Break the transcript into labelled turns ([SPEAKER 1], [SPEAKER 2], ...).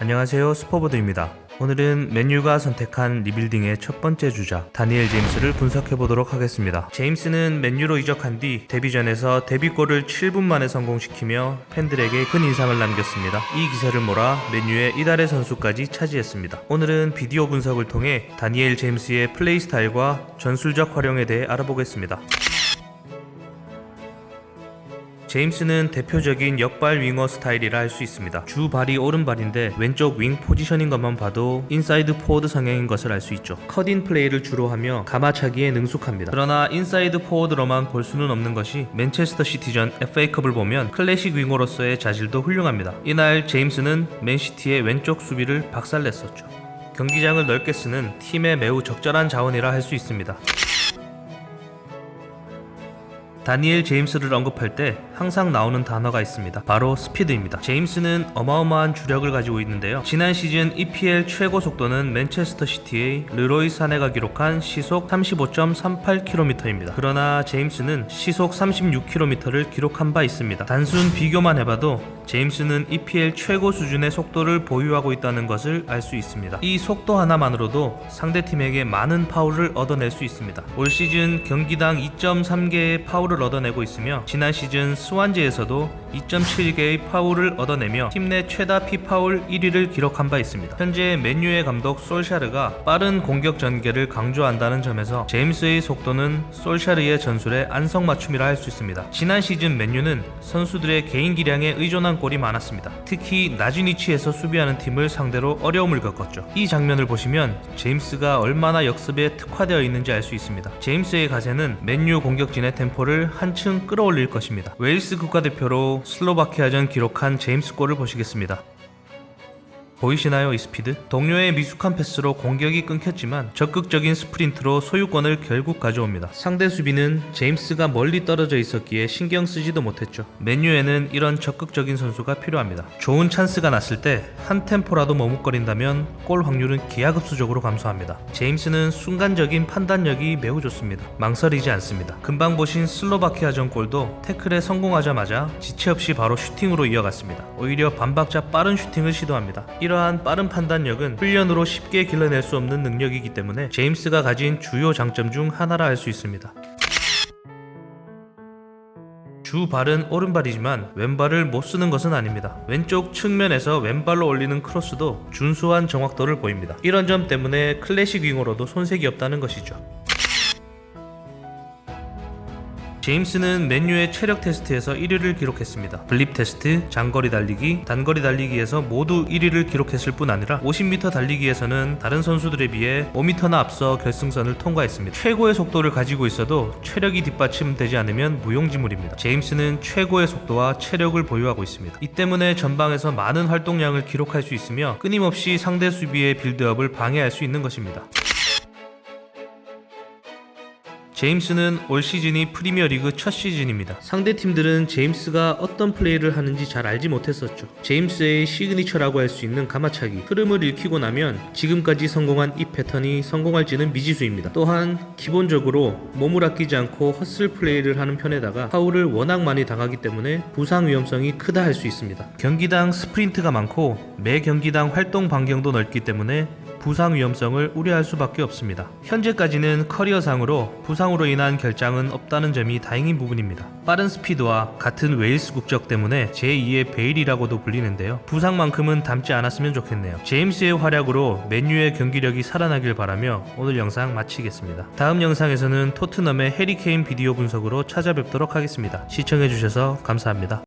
[SPEAKER 1] 안녕하세요 스포보드입니다. 오늘은 맨유가 선택한 리빌딩의 첫 번째 주자 다니엘 제임스를 분석해 보도록 하겠습니다. 제임스는 맨유로 이적한 뒤 데뷔전에서 데뷔골을 7분 만에 성공시키며 팬들에게 큰 인상을 남겼습니다. 이 기세를 몰아 맨유의 이달의 선수까지 차지했습니다. 오늘은 비디오 분석을 통해 다니엘 제임스의 플레이 스타일과 전술적 활용에 대해 알아보겠습니다. 제임스는 대표적인 역발 윙어 스타일이라 할 수 있습니다. 주 발이 오른발인데 왼쪽 윙 포지션인 것만 봐도 인사이드 포워드 성향인 것을 알 수 있죠. 컷인 플레이를 주로 하며 감아차기에 능숙합니다. 그러나 인사이드 포워드로만 볼 수는 없는 것이 맨체스터 시티전 FA컵을 보면 클래식 윙어로서의 자질도 훌륭합니다. 이날 제임스는 맨시티의 왼쪽 수비를 박살냈었죠. 경기장을 넓게 쓰는 팀의 매우 적절한 자원이라 할 수 있습니다. 다니엘 제임스를 언급할 때 항상 나오는 단어가 있습니다. 바로 스피드입니다. 제임스는 어마어마한 주력을 가지고 있는데요. 지난 시즌 EPL 최고 속도는 맨체스터 시티의 르로이 사네가 기록한 시속 35.38km입니다. 그러나 제임스는 시속 36km를 기록한 바 있습니다. 단순 비교만 해봐도 제임스는 EPL 최고 수준의 속도를 보유하고 있다는 것을 알 수 있습니다. 이 속도 하나만으로도 상대팀에게 많은 파울을 얻어낼 수 있습니다. 올 시즌 경기당 2.3개의 파울을 얻어내고 있으며 지난 시즌 스완지에서도 2.7개의 파울을 얻어내며 팀 내 최다 피파울 1위를 기록한 바 있습니다. 현재 맨유의 감독 솔샤르가 빠른 공격 전개를 강조한다는 점에서 제임스의 속도는 솔샤르의 전술의 안성맞춤이라 할 수 있습니다. 지난 시즌 맨유는 선수들의 개인 기량에 의존한 골이 많았습니다. 특히 낮은 위치에서 수비하는 팀을 상대로 어려움을 겪었죠. 이 장면을 보시면 제임스가 얼마나 역습에 특화되어 있는지 알 수 있습니다. 제임스의 가세는 맨유 공격진의 템포를 한층 끌어올릴 것입니다. 웨일스 국가대표로 슬로바키아전 기록한 제임스 골을 보시겠습니다. 보이시나요 이 스피드? 동료의 미숙한 패스로 공격이 끊겼지만 적극적인 스프린트로 소유권을 결국 가져옵니다. 상대 수비는 제임스가 멀리 떨어져 있었기에 신경 쓰지도 못했죠. 맨유에는 이런 적극적인 선수가 필요합니다. 좋은 찬스가 났을 때 한 템포라도 머뭇거린다면 골 확률은 기하급수적으로 감소합니다. 제임스는 순간적인 판단력이 매우 좋습니다. 망설이지 않습니다. 금방 보신 슬로바키아전 골도 태클에 성공하자마자 지체 없이 바로 슈팅으로 이어갔습니다. 오히려 반박자 빠른 슈팅을 시도합니다. 이러한 빠른 판단력은 훈련으로 쉽게 길러낼 수 없는 능력이기 때문에 제임스가 가진 주요 장점 중 하나라 할 수 있습니다. 주 발은 오른발이지만 왼발을 못 쓰는 것은 아닙니다. 왼쪽 측면에서 왼발로 올리는 크로스도 준수한 정확도를 보입니다. 이런 점 때문에 클래식 윙어로도 손색이 없다는 것이죠. 제임스는 맨유의 체력 테스트에서 1위를 기록했습니다. 블립 테스트, 장거리 달리기, 단거리 달리기에서 모두 1위를 기록했을 뿐 아니라 50m 달리기에서는 다른 선수들에 비해 5m나 앞서 결승선을 통과했습니다. 최고의 속도를 가지고 있어도 체력이 뒷받침되지 않으면 무용지물입니다. 제임스는 최고의 속도와 체력을 보유하고 있습니다. 이 때문에 전방에서 많은 활동량을 기록할 수 있으며 끊임없이 상대 수비의 빌드업을 방해할 수 있는 것입니다. 제임스는 올 시즌이 프리미어리그 첫 시즌입니다. 상대 팀들은 제임스가 어떤 플레이를 하는지 잘 알지 못했었죠. 제임스의 시그니처라고 할 수 있는 감아차기, 흐름을 읽히고 나면 지금까지 성공한 이 패턴이 성공할지는 미지수입니다. 또한 기본적으로 몸을 아끼지 않고 허슬 플레이를 하는 편에다가 파울을 워낙 많이 당하기 때문에 부상 위험성이 크다 할 수 있습니다. 경기당 스프린트가 많고 매 경기당 활동 반경도 넓기 때문에 부상 위험성을 우려할 수밖에 없습니다. 현재까지는 커리어상으로 부상으로 인한 결장은 없다는 점이 다행인 부분입니다. 빠른 스피드와 같은 웨일스 국적 때문에 제2의 베일이라고도 불리는데요. 부상만큼은 닮지 않았으면 좋겠네요. 제임스의 활약으로 맨유의 경기력이 살아나길 바라며 오늘 영상 마치겠습니다. 다음 영상에서는 토트넘의 해리케인 비디오 분석으로 찾아뵙도록 하겠습니다. 시청해주셔서 감사합니다.